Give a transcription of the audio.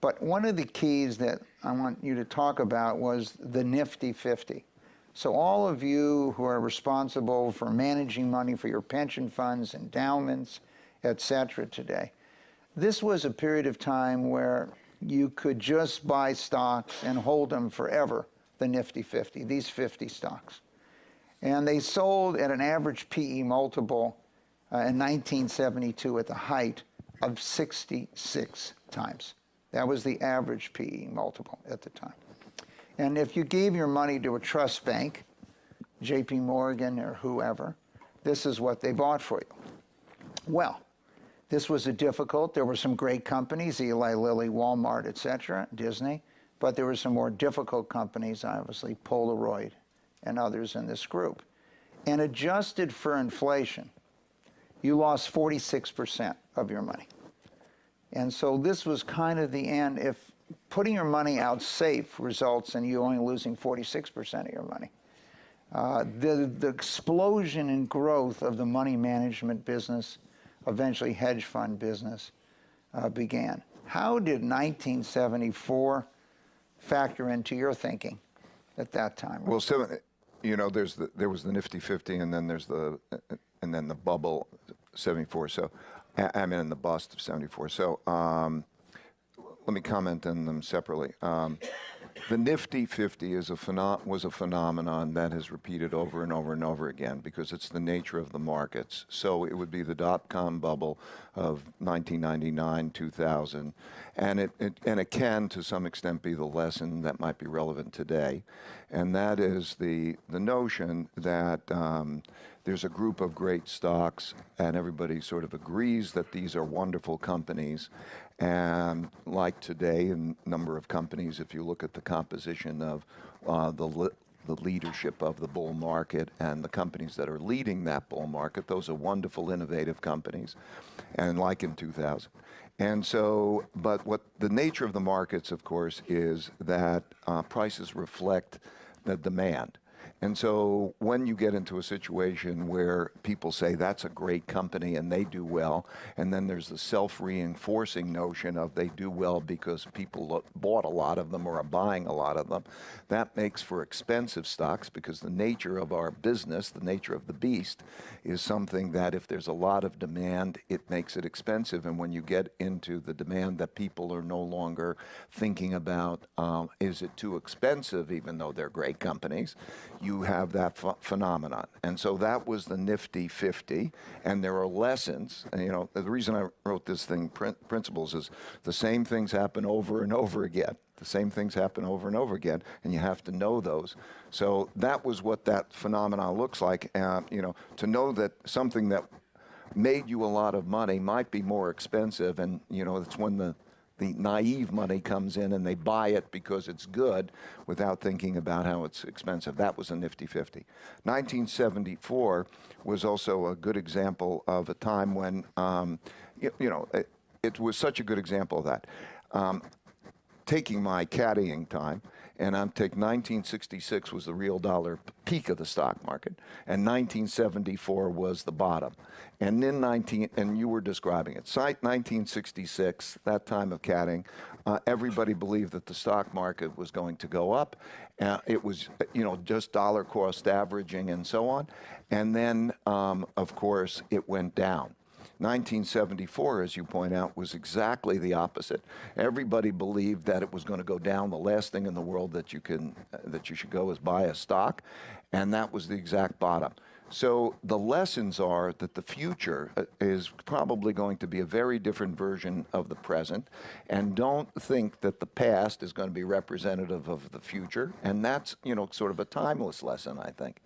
But one of the keys that I want you to talk about was the Nifty 50. So all of you who are responsible for managing money for your pension funds, endowments, et cetera today, this was a period of time where you could just buy stocks and hold them forever, the Nifty 50, these 50 stocks. And they sold at an average PE multiple uh, in 1972 at the height of 66 times. That was the average PE multiple at the time. And if you gave your money to a trust bank, JP Morgan or whoever, this is what they bought for you. Well, this was a difficult, there were some great companies, Eli Lilly, Walmart, et cetera, Disney, but there were some more difficult companies, obviously Polaroid and others in this group. And adjusted for inflation, you lost 46% of your money. And so this was kind of the end. If putting your money out safe results in you only losing 46% of your money, uh, the, the explosion in growth of the money management business, eventually hedge fund business, uh, began. How did 1974 factor into your thinking at that time? Well, so, you know, there's the, there was the Nifty 50, and then there's the, and then the bubble 74. So I mean, in the bust of 74. So um, let me comment on them separately. Um, the Nifty 50 is a was a phenomenon that has repeated over and over and over again because it's the nature of the markets. So it would be the dot-com bubble of 1999, 2000, and it, it, and it can, to some extent, be the lesson that might be relevant today, and that is the the notion that um, there's a group of great stocks, and everybody sort of agrees that these are wonderful companies. And like today, a number of companies, if you look at the composition of uh, the the leadership of the bull market and the companies that are leading that bull market. Those are wonderful, innovative companies, and like in 2000. And so, but what the nature of the markets, of course, is that uh, prices reflect the demand. And so when you get into a situation where people say that's a great company and they do well, and then there's the self-reinforcing notion of they do well because people bought a lot of them or are buying a lot of them, that makes for expensive stocks because the nature of our business, the nature of the beast, is something that if there's a lot of demand, it makes it expensive. And when you get into the demand that people are no longer thinking about, um, is it too expensive, even though they're great companies, you have that ph phenomenon. And so that was the nifty 50. And there are lessons. And, you know, the reason I wrote this thing, prin principles, is the same things happen over and over again. The same things happen over and over again, and you have to know those. So that was what that phenomenon looks like. Uh, you know, to know that something that made you a lot of money might be more expensive, and you know, it's when the the naive money comes in and they buy it because it's good without thinking about how it's expensive. That was a nifty 50. 1974 was also a good example of a time when, um, you, you, know, it, it, was such a good example of that. Um, taking my caddying time, and I'm take 1966 was the real dollar peak of the stock market, and 1974 was the bottom. And then 19, and you were describing it, site 1966, that time of caddying, uh, everybody believed that the stock market was going to go up. Uh, it was, you know, just dollar cost averaging and so on. And then, um, of course, it went down. 1974, as you point out, was exactly the opposite. Everybody believed that it was going to go down. The last thing in the world that you can that you should go is buy a stock, and that was the exact bottom. So the lessons are that the future uh, is probably going to be a very different version of the present, and don't think that the past is going to be representative of the future. And that's, you know, sort of a timeless lesson, I think.